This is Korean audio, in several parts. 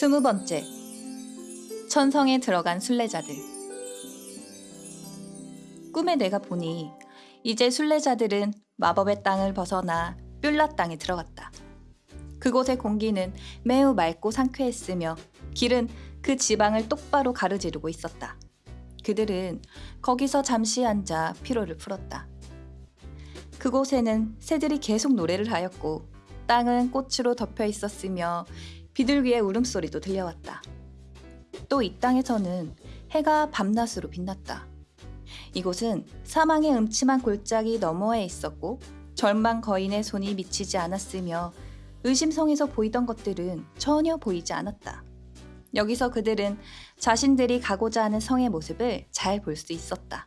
스무 번째 천성에 들어간 순례자들 꿈에 내가 보니 이제 순례자들은 마법의 땅을 벗어나 뷸라 땅에 들어갔다. 그곳의 공기는 매우 맑고 상쾌했으며 길은 그 지방을 똑바로 가로지르고 있었다. 그들은 거기서 잠시 앉아 피로를 풀었다. 그곳에는 새들이 계속 노래를 하였고 땅은 꽃으로 덮여 있었으며 비둘기의 울음소리도 들려왔다. 또 이 땅에서는 해가 밤낮으로 빛났다. 이곳은 사망의 음침한 골짜기 너머에 있었고 절망 거인의 손이 미치지 않았으며 의심성에서 보이던 것들은 전혀 보이지 않았다. 여기서 그들은 자신들이 가고자 하는 성의 모습을 잘 볼 수 있었다.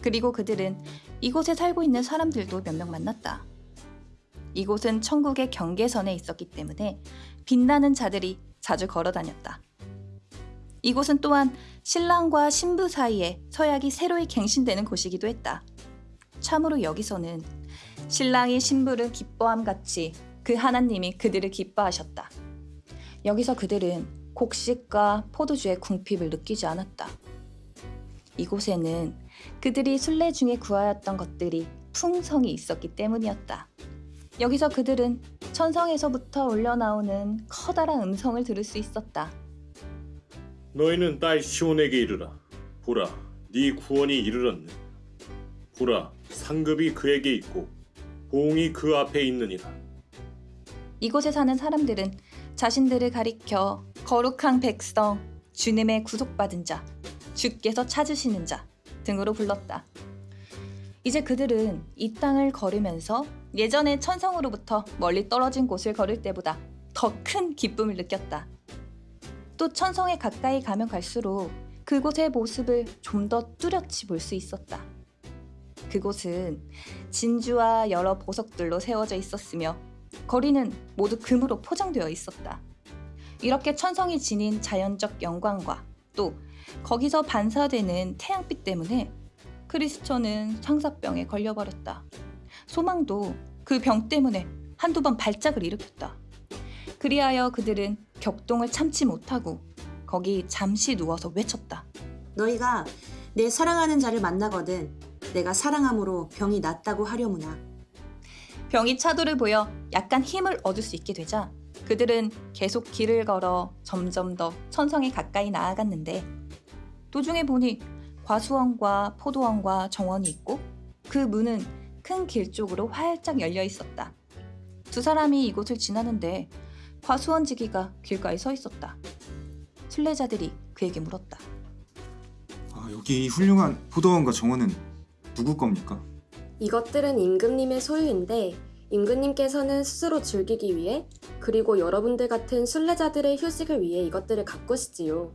그리고 그들은 이곳에 살고 있는 사람들도 몇 명 만났다. 이곳은 천국의 경계선에 있었기 때문에 빛나는 자들이 자주 걸어 다녔다. 이곳은 또한 신랑과 신부 사이에 서약이 새로이 갱신되는 곳이기도 했다. 참으로 여기서는 신랑이 신부를 기뻐함 같이 그 하나님이 그들을 기뻐하셨다. 여기서 그들은 곡식과 포도주의 궁핍을 느끼지 않았다. 이곳에는 그들이 순례 중에 구하였던 것들이 풍성이 있었기 때문이었다. 여기서 그들은 천성에서부터 올려나오는 커다란 음성을 들을 수 있었다. 너희는 딸 시온에게 이르라. 보라, 네 구원이 이르렀네. 보라, 상급이 그에게 있고 보응이 그 앞에 있느니라. 이곳에 사는 사람들은 자신들을 가리켜 거룩한 백성, 주님의 구속받은 자, 주께서 찾으시는 자 등으로 불렀다. 이제 그들은 이 땅을 걸으면서 예전에 천성으로부터 멀리 떨어진 곳을 걸을 때보다 더 큰 기쁨을 느꼈다. 또 천성에 가까이 가면 갈수록 그곳의 모습을 좀 더 뚜렷이 볼 수 있었다. 그곳은 진주와 여러 보석들로 세워져 있었으며 거리는 모두 금으로 포장되어 있었다. 이렇게 천성이 지닌 자연적 영광과 또 거기서 반사되는 태양빛 때문에 크리스천은 상사병에 걸려버렸다. 소망도 그 병 때문에 한두 번 발작을 일으켰다. 그리하여 그들은 격동을 참지 못하고 거기 잠시 누워서 외쳤다. 너희가 내 사랑하는 자를 만나거든 내가 사랑함으로 병이 낫다고 하려무나 병이 차도를 보여 약간 힘을 얻을 수 있게 되자 그들은 계속 길을 걸어 점점 더 천성에 가까이 나아갔는데 도중에 보니 과수원과 포도원과 정원이 있고 그 문은 큰 길 쪽으로 활짝 열려 있었다. 두 사람이 이곳을 지나는데 과수원 지기가 길가에 서 있었다. 순례자들이 그에게 물었다. 아, 여기 이 훌륭한 포도원과 정원은 누구 겁니까? 이것들은 임금님의 소유인데 임금님께서는 스스로 즐기기 위해 그리고 여러분들 같은 순례자들의 휴식을 위해 이것들을 가꾸시지요.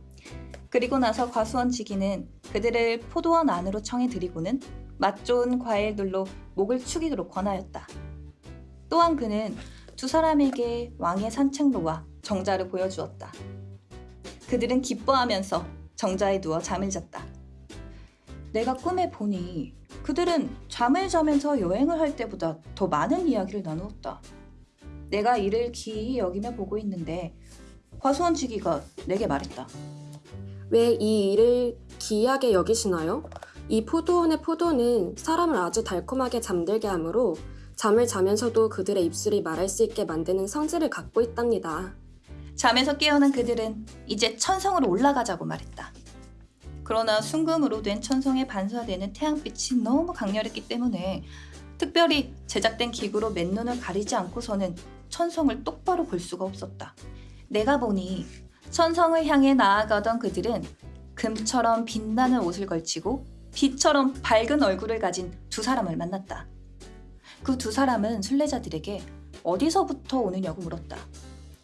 그리고 나서 과수원 지기는 그들을 포도원 안으로 청해 들이고는 맛 좋은 과일들로 목을 축이도록 권하였다. 또한 그는 두 사람에게 왕의 산책로와 정자를 보여주었다. 그들은 기뻐하면서 정자에 누워 잠을 잤다. 내가 꿈에 보니 그들은 잠을 자면서 여행을 할 때보다 더 많은 이야기를 나누었다. 내가 이를 기이 여기며 보고 있는데 과수원 지기가 내게 말했다. 왜 이 일을 기이하게 여기시나요? 이 포도원의 포도는 사람을 아주 달콤하게 잠들게 하므로 잠을 자면서도 그들의 입술이 말할 수 있게 만드는 성질을 갖고 있답니다. 잠에서 깨어난 그들은 이제 천성으로 올라가자고 말했다. 그러나 순금으로 된 천성에 반사되는 태양빛이 너무 강렬했기 때문에 특별히 제작된 기구로 맨눈을 가리지 않고서는 천성을 똑바로 볼 수가 없었다. 내가 보니 천성을 향해 나아가던 그들은 금처럼 빛나는 옷을 걸치고 빛처럼 밝은 얼굴을 가진 두 사람을 만났다. 그 두 사람은 순례자들에게 어디서부터 오느냐고 물었다.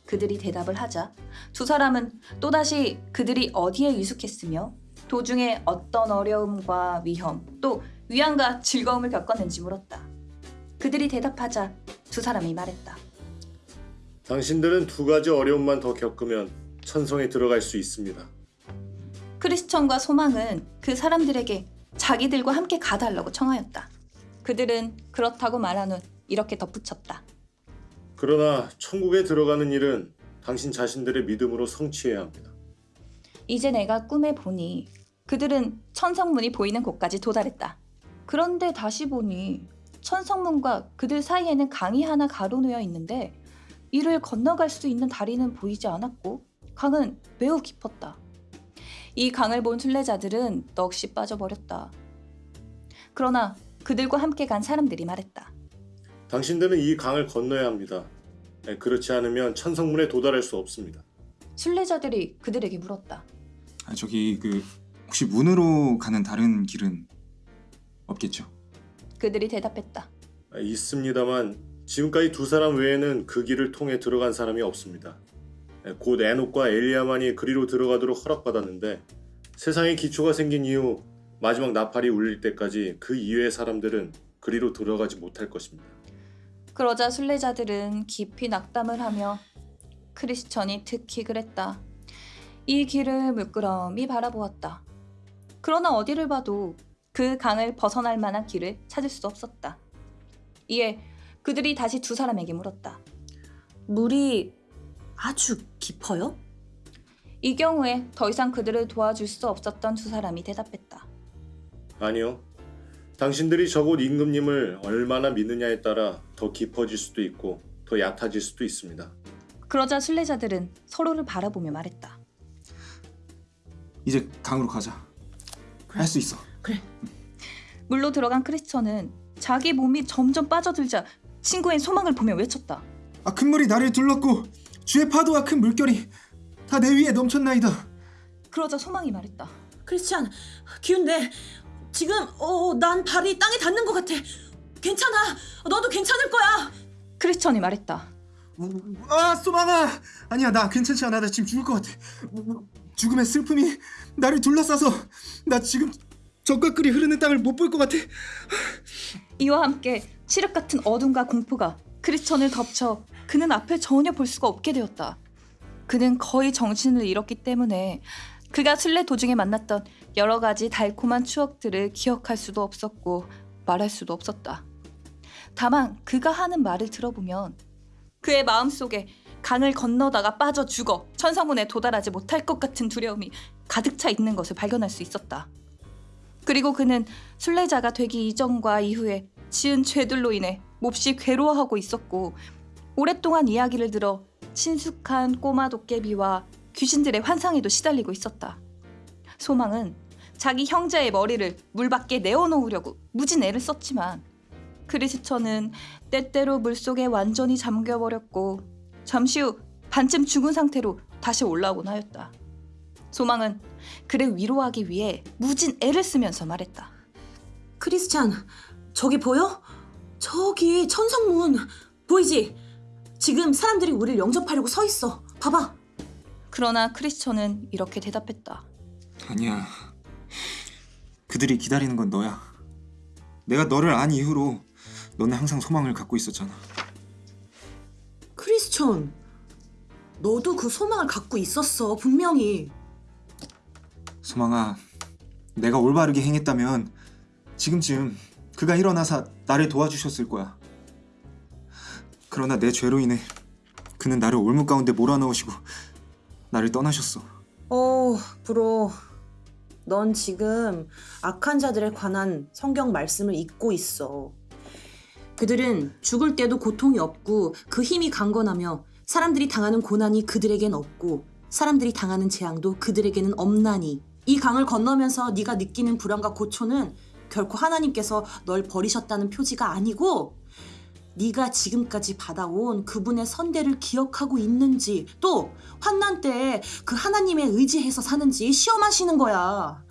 그들이 대답을 하자 두 사람은 또다시 그들이 어디에 위숙했으며 도중에 어떤 어려움과 위험 또 위안과 즐거움을 겪었는지 물었다. 그들이 대답하자 두 사람이 말했다. 당신들은 두 가지 어려움만 더 겪으면 천성에 들어갈 수 있습니다. 크리스천과 소망은 그 사람들에게 자기들과 함께 가달라고 청하였다. 그들은 그렇다고 말한 후 이렇게 덧붙였다. 그러나 천국에 들어가는 일은 당신 자신들의 믿음으로 성취해야 합니다. 이제 내가 꿈에 보니 그들은 천성문이 보이는 곳까지 도달했다. 그런데 다시 보니 천성문과 그들 사이에는 강이 하나 가로놓여 있는데 이를 건너갈 수 있는 다리는 보이지 않았고 강은 매우 깊었다. 이 강을 본 순례자들은 넋이 빠져버렸다. 그러나 그들과 함께 간 사람들이 말했다. 당신들은 이 강을 건너야 합니다. 네, 그렇지 않으면 천성문에 도달할 수 없습니다. 순례자들이 그들에게 물었다. 아, 저기 그 혹시 문으로 가는 다른 길은 없겠죠? 그들이 대답했다. 아, 있습니다만 지금까지 두 사람 외에는 그 길을 통해 들어간 사람이 없습니다. 네, 곧 에녹과 엘리야만이 그리로 들어가도록 허락받았는데 세상에 기초가 생긴 이후 마지막 나팔이 울릴 때까지 그 이외의 사람들은 그리로 들어가지 못할 것입니다. 그러자 순례자들은 깊이 낙담을 하며 크리스천이 특히 그랬다. 이 길을 물끄러미 바라보았다. 그러나 어디를 봐도 그 강을 벗어날 만한 길을 찾을 수 없었다. 이에 그들이 다시 두 사람에게 물었다. 물이 아주 깊어요? 이 경우에 더 이상 그들을 도와줄 수 없었던 두 사람이 대답했다. 아니요. 당신들이 저곳 임금님을 얼마나 믿느냐에 따라 더 깊어질 수도 있고 더 얕아질 수도 있습니다. 그러자 순례자들은 서로를 바라보며 말했다. 이제 강으로 가자. 할수 있어. 물로 들어간 크리스천은 자기 몸이 점점 빠져들자 친구의 소망을 보며 외쳤다. 아, 큰 물이 나를 둘렀고 주의 파도와 큰 물결이 다 내 위에 넘쳤나이다. 그러자 소망이 말했다. 크리스찬, 기운내. 지금 어, 난 발이 땅에 닿는 것 같아. 괜찮아. 너도 괜찮을 거야. 크리스천이 말했다. 아, 소망아! 아니야, 나 괜찮지 않아. 나 지금 죽을 것 같아. 죽음의 슬픔이 나를 둘러싸서 나 지금 적과 끓이 흐르는 땅을 못 볼 것 같아. 이와 함께 칠흑 같은 어둠과 공포가 크리스천을 덮쳐 그는 앞을 전혀 볼 수가 없게 되었다. 그는 거의 정신을 잃었기 때문에 그가 순례 도중에 만났던 여러 가지 달콤한 추억들을 기억할 수도 없었고 말할 수도 없었다. 다만 그가 하는 말을 들어보면 그의 마음속에 강을 건너다가 빠져 죽어 천성문에 도달하지 못할 것 같은 두려움이 가득 차 있는 것을 발견할 수 있었다. 그리고 그는 순례자가 되기 이전과 이후에 지은 죄들로 인해 몹시 괴로워하고 있었고 오랫동안 이야기를 들어 친숙한 꼬마 도깨비와 귀신들의 환상에도 시달리고 있었다. 소망은 자기 형제의 머리를 물 밖에 내어놓으려고 무진 애를 썼지만 크리스천은 때때로 물속에 완전히 잠겨버렸고 잠시 후 반쯤 죽은 상태로 다시 올라오곤 하였다. 소망은 그를 위로하기 위해 무진 애를 쓰면서 말했다. 크리스찬, 저기 보여? 저기 천성문 보이지? 지금 사람들이 우리를 영접하려고 서 있어. 봐봐. 그러나 크리스천은 이렇게 대답했다. 아니야. 그들이 기다리는 건 너야. 내가 너를 안 이후로 너는 항상 소망을 갖고 있었잖아. 크리스천, 너도 그 소망을 갖고 있었어. 분명히. 소망아, 내가 올바르게 행했다면 지금쯤 그가 일어나서 나를 도와주셨을 거야. 그러나 내 죄로 인해 그는 나를 올무 가운데 몰아넣으시고 나를 떠나셨어. 어, 브로. 넌 지금 악한 자들에 관한 성경 말씀을 잊고 있어. 그들은 죽을 때도 고통이 없고 그 힘이 강건하며 사람들이 당하는 고난이 그들에겐 없고 사람들이 당하는 재앙도 그들에게는 없나니 이 강을 건너면서 네가 느끼는 불안과 고초는 결코 하나님께서 널 버리셨다는 표지가 아니고 네가 지금까지 받아온 그분의 선대를 기억하고 있는지 또 환난 때 그 하나님에 의지해서 사는지 시험하시는 거야.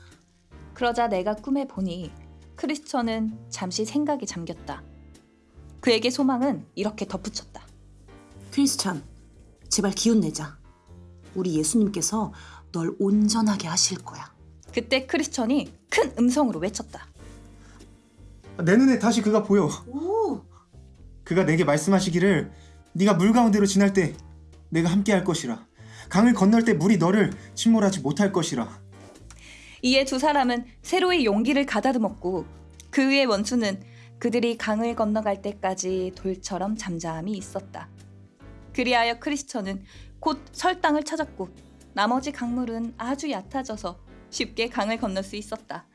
그러자 내가 꿈에 보니 크리스천은 잠시 생각에 잠겼다. 그에게 소망은 이렇게 덧붙였다. 크리스찬, 제발 기운 내자. 우리 예수님께서 널 온전하게 하실 거야. 그때 크리스천이 큰 음성으로 외쳤다. 내 눈에 다시 그가 보여. 오, 그가 내게 말씀하시기를 네가 물 가운데로 지날 때 내가 함께 할 것이라. 강을 건널 때 물이 너를 침몰하지 못할 것이라. 이에 두 사람은 새로이 용기를 가다듬었고 그 위의 원수는 그들이 강을 건너갈 때까지 돌처럼 잠잠히 있었다. 그리하여 크리스천은 곧 설당을 찾았고 나머지 강물은 아주 얕아져서 쉽게 강을 건널 수 있었다.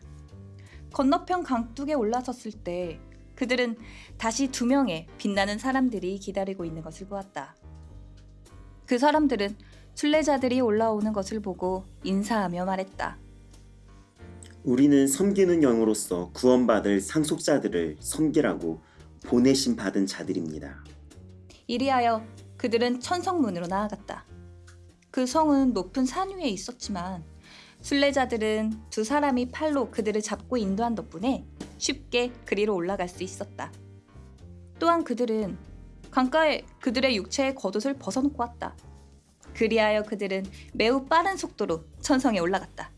건너편 강둑에 올라섰을 때 그들은 다시 두 명의 빛나는 사람들이 기다리고 있는 것을 보았다. 그 사람들은 순례자들이 올라오는 것을 보고 인사하며 말했다. 우리는 섬기는 영으로서 구원받을 상속자들을 섬기라고 보내심 받은 자들입니다. 이리하여 그들은 천성문으로 나아갔다. 그 성은 높은 산 위에 있었지만 순례자들은 두 사람이 팔로 그들을 잡고 인도한 덕분에 쉽게 그리로 올라갈 수 있었다. 또한 그들은 강가에 그들의 육체의 겉옷을 벗어놓고 왔다. 그리하여 그들은 매우 빠른 속도로 천성에 올라갔다.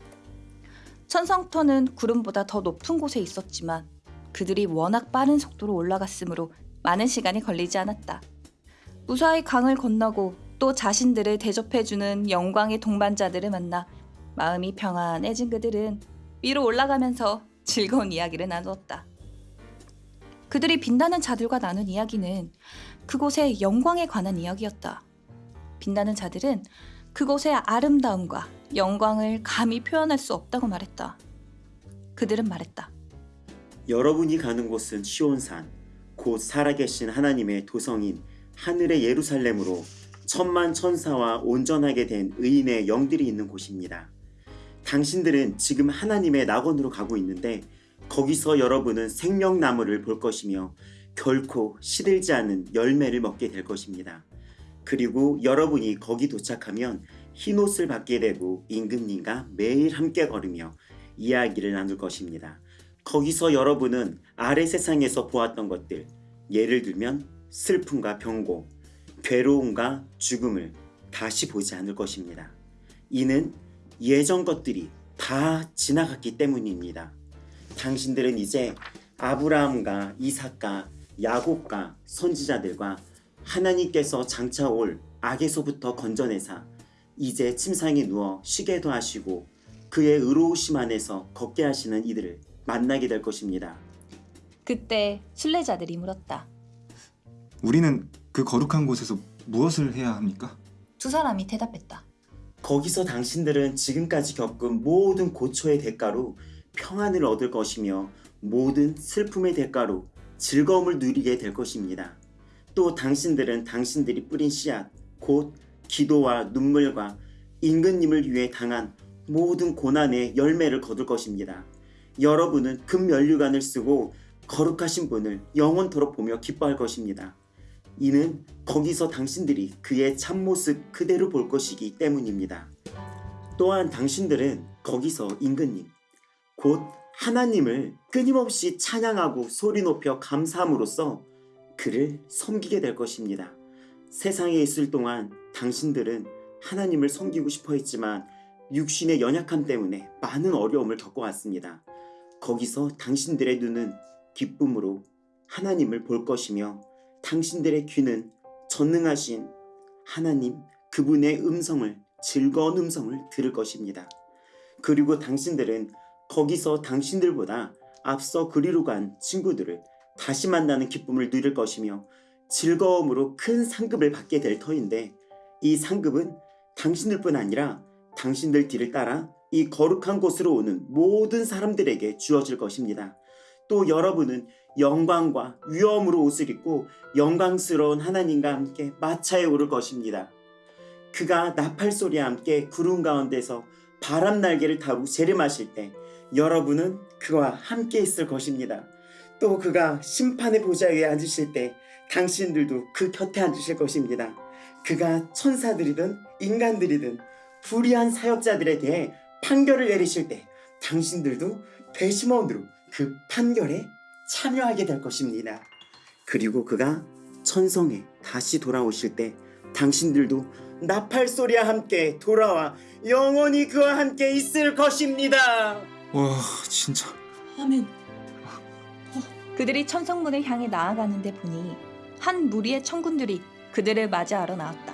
천성터는 구름보다 더 높은 곳에 있었지만 그들이 워낙 빠른 속도로 올라갔으므로 많은 시간이 걸리지 않았다. 무사히 강을 건너고 또 자신들을 대접해주는 영광의 동반자들을 만나 마음이 평안해진 그들은 위로 올라가면서 즐거운 이야기를 나누었다. 그들이 빛나는 자들과 나눈 이야기는 그곳의 영광에 관한 이야기였다. 빛나는 자들은 그곳의 아름다움과 영광을 감히 표현할 수 없다고 말했다. 그들은 말했다. 여러분이 가는 곳은 시온산, 곧 살아계신 하나님의 도성인 하늘의 예루살렘으로 천만 천사와 온전하게 된 의인의 영들이 있는 곳입니다. 당신들은 지금 하나님의 낙원으로 가고 있는데 거기서 여러분은 생명나무를 볼 것이며 결코 시들지 않은 열매를 먹게 될 것입니다. 그리고 여러분이 거기 도착하면 흰옷을 받게 되고 임금님과 매일 함께 걸으며 이야기를 나눌 것입니다. 거기서 여러분은 아래 세상에서 보았던 것들, 예를 들면 슬픔과 병고, 괴로움과 죽음을 다시 보지 않을 것입니다. 이는 예전 것들이 다 지나갔기 때문입니다. 당신들은 이제 아브라함과 이삭과 야곱과 선지자들과 하나님께서 장차 올 악에서부터 건져내사 이제 침상에 누워 쉬게도 하시고 그의 의로우심 안에서 걷게 하시는 이들을 만나게 될 것입니다. 그때 순례자들이 물었다. 우리는 그 거룩한 곳에서 무엇을 해야 합니까? 두 사람이 대답했다. 거기서 당신들은 지금까지 겪은 모든 고초의 대가로 평안을 얻을 것이며 모든 슬픔의 대가로 즐거움을 누리게 될 것입니다. 또 당신들은 당신들이 뿌린 씨앗, 곧 기도와 눈물과 임금님을 위해 당한 모든 고난의 열매를 거둘 것입니다. 여러분은 금면류관을 쓰고 거룩하신 분을 영원토록 보며 기뻐할 것입니다. 이는 거기서 당신들이 그의 참모습 그대로 볼 것이기 때문입니다. 또한 당신들은 거기서 임금님, 곧 하나님을 끊임없이 찬양하고 소리 높여 감사함으로써 그를 섬기게 될 것입니다. 세상에 있을 동안 당신들은 하나님을 섬기고 싶어 했지만 육신의 연약함 때문에 많은 어려움을 겪어왔습니다. 거기서 당신들의 눈은 기쁨으로 하나님을 볼 것이며 당신들의 귀는 전능하신 하나님 그분의 음성을 즐거운 음성을 들을 것입니다. 그리고 당신들은 거기서 당신들보다 앞서 그리로 간 친구들을 다시 만나는 기쁨을 누릴 것이며 즐거움으로 큰 상급을 받게 될 터인데 이 상급은 당신들뿐 아니라 당신들 뒤를 따라 이 거룩한 곳으로 오는 모든 사람들에게 주어질 것입니다. 또 여러분은 영광과 위엄으로 옷을 입고 영광스러운 하나님과 함께 마차에 오를 것입니다. 그가 나팔 소리와 함께 구름 가운데서 바람 날개를 타고 재림하실 때 여러분은 그와 함께 있을 것입니다. 또 그가 심판의 보좌에 앉으실 때 당신들도 그 곁에 앉으실 것입니다. 그가 천사들이든 인간들이든 불의한 사역자들에 대해 판결을 내리실 때 당신들도 배심원으로 그 판결에 참여하게 될 것입니다. 그리고 그가 천성에 다시 돌아오실 때 당신들도 나팔 소리와 함께 돌아와 영원히 그와 함께 있을 것입니다. 와 진짜 아멘. 그들이 천성문을 향해 나아가는데 보니 한 무리의 천군들이 그들을 맞이하러 나왔다.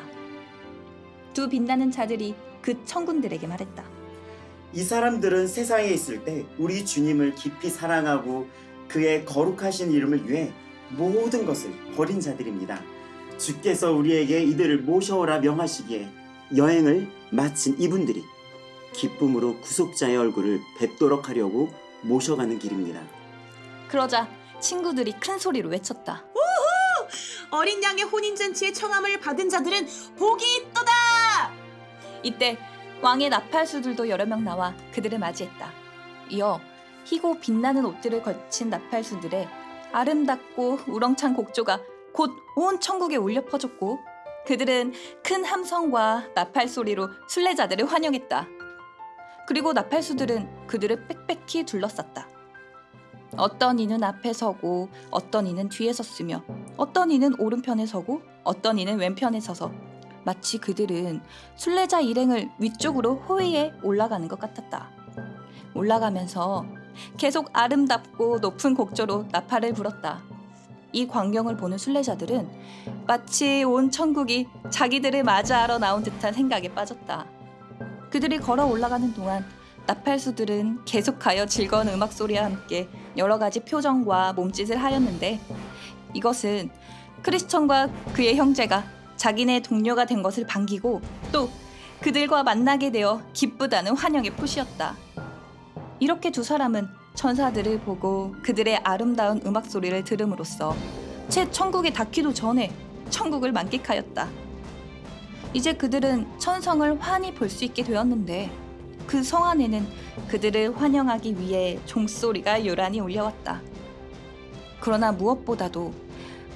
두 빛나는 자들이 그 천군들에게 말했다. 이 사람들은 세상에 있을 때 우리 주님을 깊이 사랑하고 그의 거룩하신 이름을 위해 모든 것을 버린 자들입니다. 주께서 우리에게 이들을 모셔오라 명하시기에 여행을 마친 이분들이 기쁨으로 구속자의 얼굴을 뵙도록 하려고 모셔가는 길입니다. 그러자 친구들이 큰 소리로 외쳤다. 어린 양의 혼인잔치의 청함을 받은 자들은 복이 있도다! 이때 왕의 나팔수들도 여러 명 나와 그들을 맞이했다. 이어 희고 빛나는 옷들을 걸친 나팔수들의 아름답고 우렁찬 곡조가 곧 온 천국에 울려 퍼졌고 그들은 큰 함성과 나팔 소리로 순례자들을 환영했다. 그리고 나팔수들은 그들을 빽빽히 둘러쌌다. 어떤 이는 앞에 서고 어떤 이는 뒤에 섰으며 어떤 이는 오른편에 서고 어떤 이는 왼편에 서서 마치 그들은 순례자 일행을 위쪽으로 호위에 올라가는 것 같았다. 올라가면서 계속 아름답고 높은 곡조로 나팔을 불었다. 이 광경을 보는 순례자들은 마치 온 천국이 자기들을 맞이하러 나온 듯한 생각에 빠졌다. 그들이 걸어 올라가는 동안 나팔수들은 계속하여 즐거운 음악 소리와 함께 여러 가지 표정과 몸짓을 하였는데 이것은 크리스천과 그의 형제가 자기네 동료가 된 것을 반기고 또 그들과 만나게 되어 기쁘다는 환영의 표시였다. 이렇게 두 사람은 천사들을 보고 그들의 아름다운 음악 소리를 들음으로써 채 천국에 닿기도 전에 천국을 만끽하였다. 이제 그들은 천성을 환히 볼 수 있게 되었는데 그 성 안에는 그들을 환영하기 위해 종소리가 요란히 울려왔다. 그러나 무엇보다도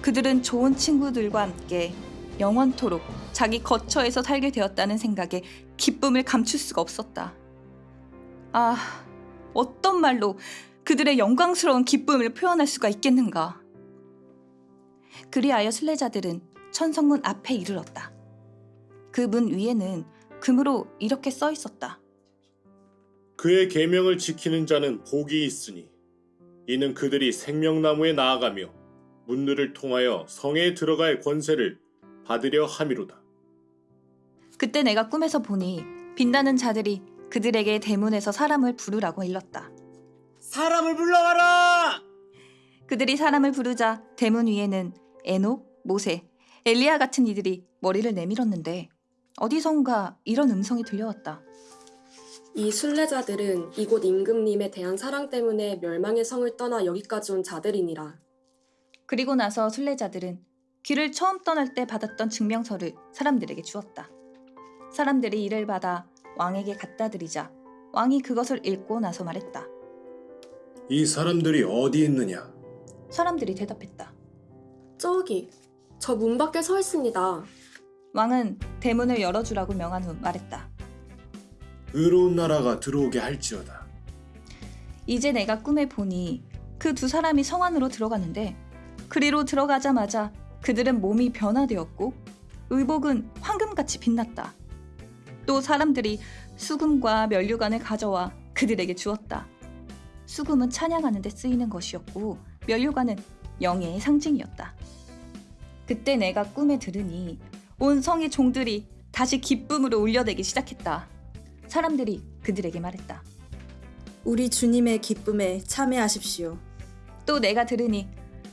그들은 좋은 친구들과 함께 영원토록 자기 거처에서 살게 되었다는 생각에 기쁨을 감출 수가 없었다. 아, 어떤 말로 그들의 영광스러운 기쁨을 표현할 수가 있겠는가? 그리하여 순례자들은 천성문 앞에 이르렀다. 그 문 위에는 금으로 이렇게 써 있었다. 그의 계명을 지키는 자는 복이 있으니 이는 그들이 생명나무에 나아가며 문들을 통하여 성에 들어갈 권세를 받으려 함이로다. 그때 내가 꿈에서 보니 빛나는 자들이 그들에게 대문에서 사람을 부르라고 일렀다. 사람을 불러와라! 그들이 사람을 부르자 대문 위에는 에녹, 모세, 엘리야 같은 이들이 머리를 내밀었는데 어디선가 이런 음성이 들려왔다. 이 순례자들은 이곳 임금님에 대한 사랑 때문에 멸망의 성을 떠나 여기까지 온 자들이니라. 그리고 나서 순례자들은 길을 처음 떠날 때 받았던 증명서를 사람들에게 주었다. 사람들이 이를 받아 왕에게 갖다 드리자 왕이 그것을 읽고 나서 말했다. 이 사람들이 어디 있느냐? 사람들이 대답했다. 저기, 저 문 밖에 서 있습니다. 왕은 대문을 열어주라고 명한 후 말했다. 의로운 나라가 들어오게 할지어다. 이제 내가 꿈에 보니 그 두 사람이 성 안으로 들어갔는데 그리로 들어가자마자 그들은 몸이 변화되었고 의복은 황금같이 빛났다. 또 사람들이 수금과 면류관을 가져와 그들에게 주었다. 수금은 찬양하는 데 쓰이는 것이었고 면류관은 영예의 상징이었다. 그때 내가 꿈에 들으니 온 성의 종들이 다시 기쁨으로 울려대기 시작했다. 사람들이 그들에게 말했다. 우리 주님의 기쁨에 참여하십시오. 또 내가 들으니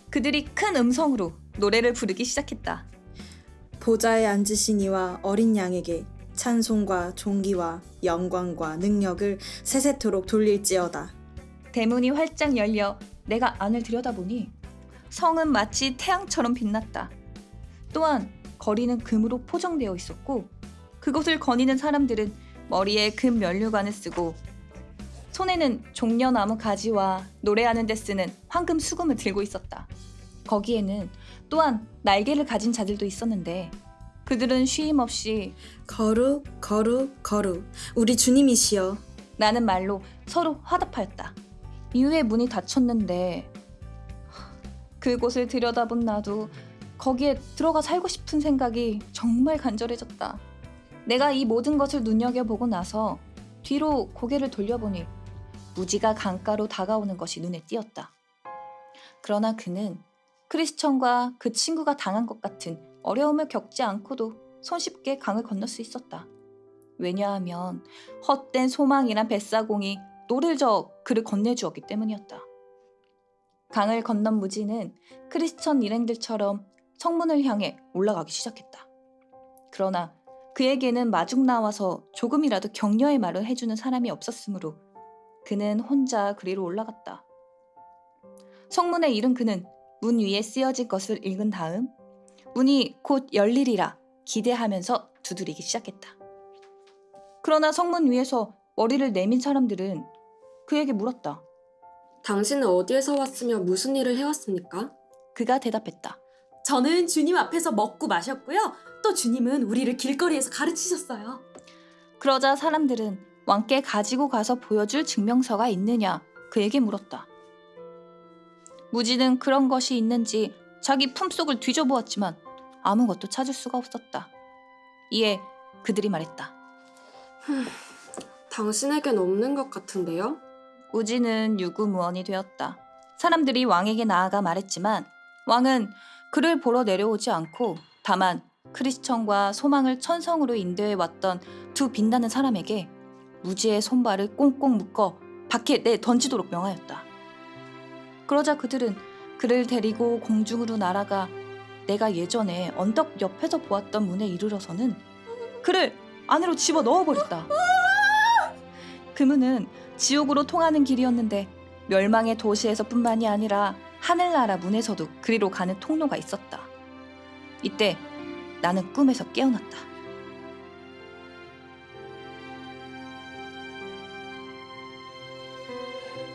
그들이 큰 음성으로 노래를 부르기 시작했다. 보좌에 앉으신 이와 어린 양에게 찬송과 존귀와 영광과 능력을 세세토록 돌릴지어다. 대문이 활짝 열려 내가 안을 들여다보니 성은 마치 태양처럼 빛났다. 또한 거리는 금으로 포정되어 있었고 그곳을 거니는 사람들은 머리에 금 면류관을 쓰고 손에는 종려나무 가지와 노래하는 데 쓰는 황금 수금을 들고 있었다. 거기에는 또한 날개를 가진 자들도 있었는데 그들은 쉼 없이 거룩, 거룩, 거룩. 우리 주님이시여. 라는 말로 서로 화답하였다. 이후에 문이 닫혔는데 그곳을 들여다본 나도 거기에 들어가 살고 싶은 생각이 정말 간절해졌다. 내가 이 모든 것을 눈여겨보고 나서 뒤로 고개를 돌려보니 무지가 강가로 다가오는 것이 눈에 띄었다. 그러나 그는 크리스천과 그 친구가 당한 것 같은 어려움을 겪지 않고도 손쉽게 강을 건널 수 있었다. 왜냐하면 헛된 소망이란 뱃사공이 노를 저어 그를 건네주었기 때문이었다. 강을 건넌 무지는 크리스천 일행들처럼 성문을 향해 올라가기 시작했다. 그러나 그에게는 마중 나와서 조금이라도 격려의 말을 해주는 사람이 없었으므로 그는 혼자 그리로 올라갔다. 성문에 이른 그는 문 위에 쓰여진 것을 읽은 다음 문이 곧 열리리라 기대하면서 두드리기 시작했다. 그러나 성문 위에서 머리를 내민 사람들은 그에게 물었다. 당신은 어디에서 왔으며 무슨 일을 해왔습니까? 그가 대답했다. 저는 주님 앞에서 먹고 마셨고요. 또 주님은 우리를 길거리에서 가르치셨어요. 그러자 사람들은 왕께 가지고 가서 보여줄 증명서가 있느냐 그에게 물었다. 무지는 그런 것이 있는지 자기 품속을 뒤져보았지만 아무것도 찾을 수가 없었다. 이에 그들이 말했다. 당신에겐 없는 것 같은데요? 우지는 유구무원이 되었다. 사람들이 왕에게 나아가 말했지만 왕은 그를 보러 내려오지 않고 다만 크리스천과 소망을 천성으로 인도해 왔던 두 빛나는 사람에게 무지의 손발을 꽁꽁 묶어 밖에 내 던지도록 명하였다. 그러자 그들은 그를 데리고 공중으로 날아가 내가 예전에 언덕 옆에서 보았던 문에 이르러서는 그를 안으로 집어 넣어버렸다. 그 문은 지옥으로 통하는 길이었는데 멸망의 도시에서뿐만이 아니라 하늘나라 문에서도 그리로 가는 통로가 있었다. 이때 나는 꿈에서 깨어났다.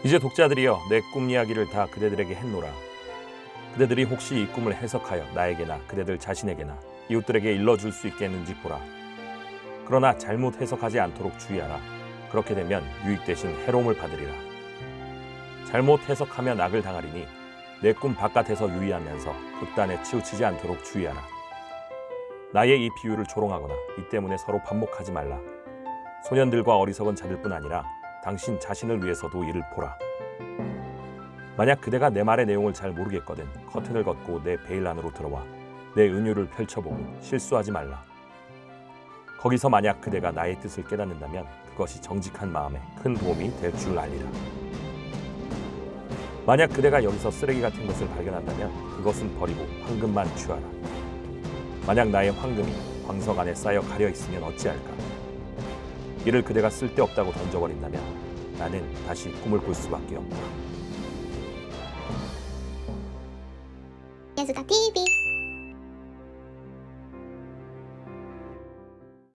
이제 독자들이여 내 꿈 이야기를 다 그대들에게 했노라. 그대들이 혹시 이 꿈을 해석하여 나에게나 그대들 자신에게나 이웃들에게 일러줄 수 있겠는지 보라. 그러나 잘못 해석하지 않도록 주의하라. 그렇게 되면 유익 대신 해로움을 받으리라. 잘못 해석하면 악을 당하리니 내 꿈 바깥에서 유의하면서 극단에 치우치지 않도록 주의하라. 나의 이 비유를 조롱하거나 이 때문에 서로 반목하지 말라. 소년들과 어리석은 자들뿐 아니라 당신 자신을 위해서도 이를 보라. 만약 그대가 내 말의 내용을 잘 모르겠거든 커튼을 걷고 내 베일 안으로 들어와 내 은유를 펼쳐보고 실수하지 말라. 거기서 만약 그대가 나의 뜻을 깨닫는다면 그것이 정직한 마음에 큰 도움이 될 줄 알리라. 만약 그대가 여기서 쓰레기 같은 것을 발견한다면 그것은 버리고 황금만 취하라. 만약 나의 황금이 광석 안에 쌓여 가려 있으면 어찌할까? 이를 그대가 쓸데없다고 던져버린다면 나는 다시 꿈을 꿀 수밖에 없다. 예스가 TV